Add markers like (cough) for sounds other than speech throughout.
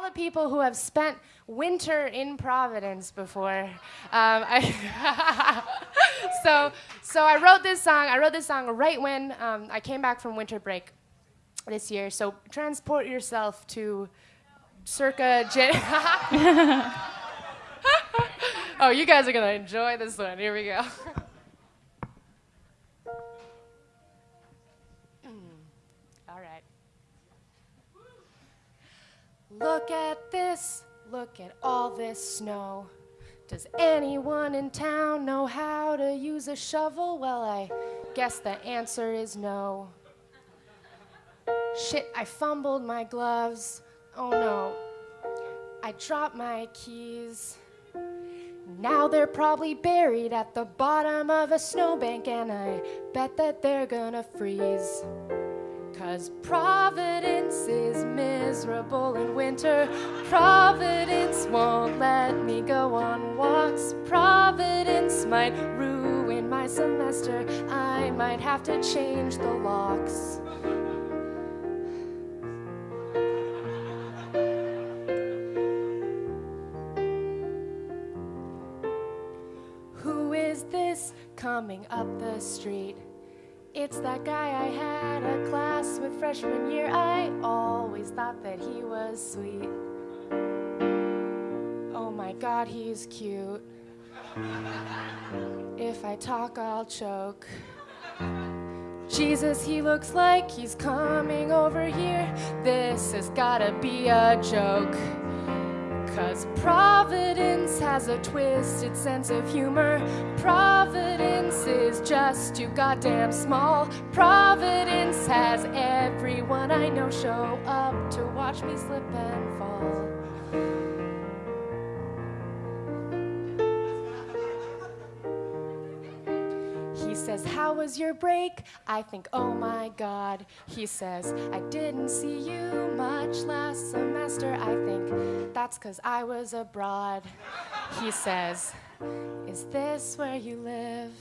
all the people who have spent winter in Providence before. Um, I (laughs) so, so I wrote this song. I wrote this song right when um, I came back from winter break this year. So transport yourself to circa (laughs) oh, you guys are gonna enjoy this one. Here we go. (laughs) All right. Look at this, look at all this snow. Does anyone in town know how to use a shovel? Well, I guess the answer is no. Shit, I fumbled my gloves. Oh no. I dropped my keys. Now they're probably buried at the bottom of a snowbank, and I bet that they're gonna freeze. Cause Providence is miserable in winter. Providence won't let me go on walks. Providence might ruin my semester. I might have to change the locks. Who is this coming up the street? It's that guy I had a class with freshman year. I always thought that he was sweet. Oh my god, he's cute. If I talk, I'll choke. Jesus, he looks like he's coming over here. This has gotta be a joke. Cause Providence has a twisted sense of humor. Providence is just too goddamn small. Providence has everyone I know show up to watch me slip and fall. Says, How was your break? I think, Oh my God. He says, I didn't see you much last semester. I think that's because I was abroad. He says, Is this where you live?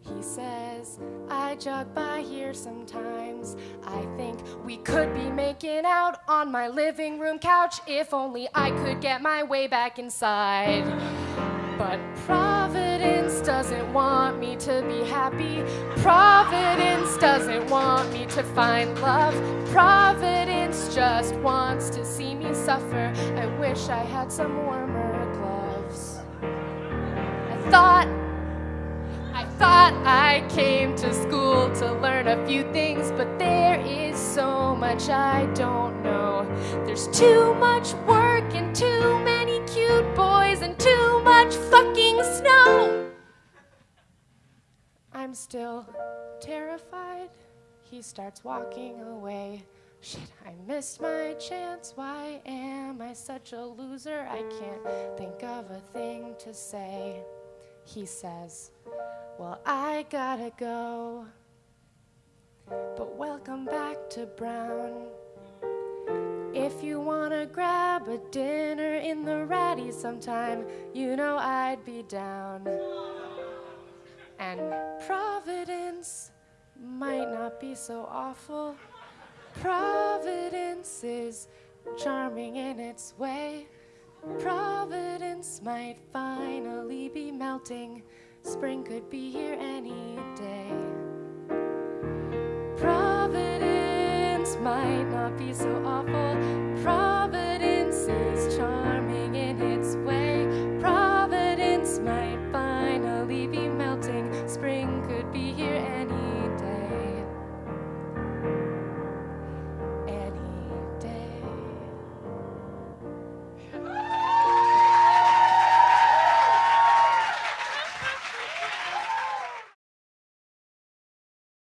He says, I jog by here sometimes. I think we could be making out on my living room couch if only I could get my way back inside. But Providence doesn't want me to be happy. Providence doesn't want me to find love. Providence just wants to see me suffer. I wish I had some warmer gloves. I thought I thought I came to school to learn a few things, but there is so much I don't know. There's too much work Still terrified. He starts walking away. Shit, I missed my chance. Why am I such a loser? I can't think of a thing to say. He says, Well, I gotta go. But welcome back to Brown. If you wanna grab a dinner in the ratty sometime, you know I'd be down. And Providence might not be so awful. Providence is charming in its way. Providence might finally be melting. Spring could be here any day. Providence might not be so awful. here any